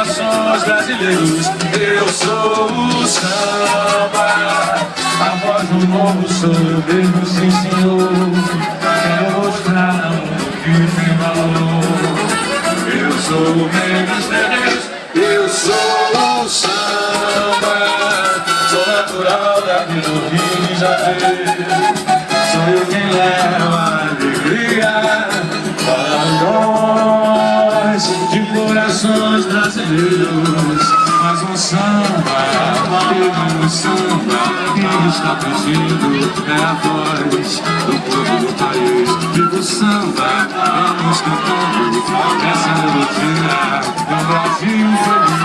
corações brasileiros. Eu sou o samba. A voz do novo sou eu mesmo, sim senhor. Quero mostrar o que tem valor. Eu sou o Mendes Mendes Eu sou o samba. Sou natural daqui do Rio de Janeiro corações brasileiros. Mais um samba, é mais um samba. Quem está fugindo É a voz do povo do país. Viva o samba, vamos cantando. Essa melodia é o Brasil feliz